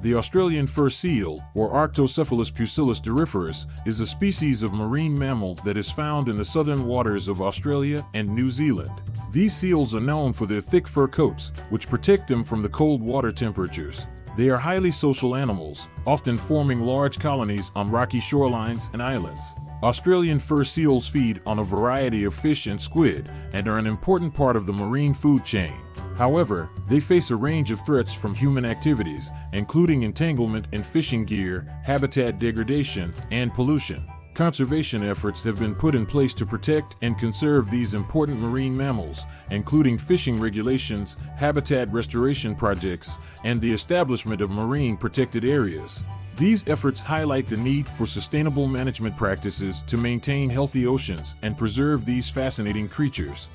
The Australian fur seal, or Arctocephalus pusillus doriferus, is a species of marine mammal that is found in the southern waters of Australia and New Zealand. These seals are known for their thick fur coats, which protect them from the cold water temperatures. They are highly social animals, often forming large colonies on rocky shorelines and islands. Australian fur seals feed on a variety of fish and squid and are an important part of the marine food chain. However, they face a range of threats from human activities, including entanglement in fishing gear, habitat degradation, and pollution. Conservation efforts have been put in place to protect and conserve these important marine mammals, including fishing regulations, habitat restoration projects, and the establishment of marine protected areas. These efforts highlight the need for sustainable management practices to maintain healthy oceans and preserve these fascinating creatures.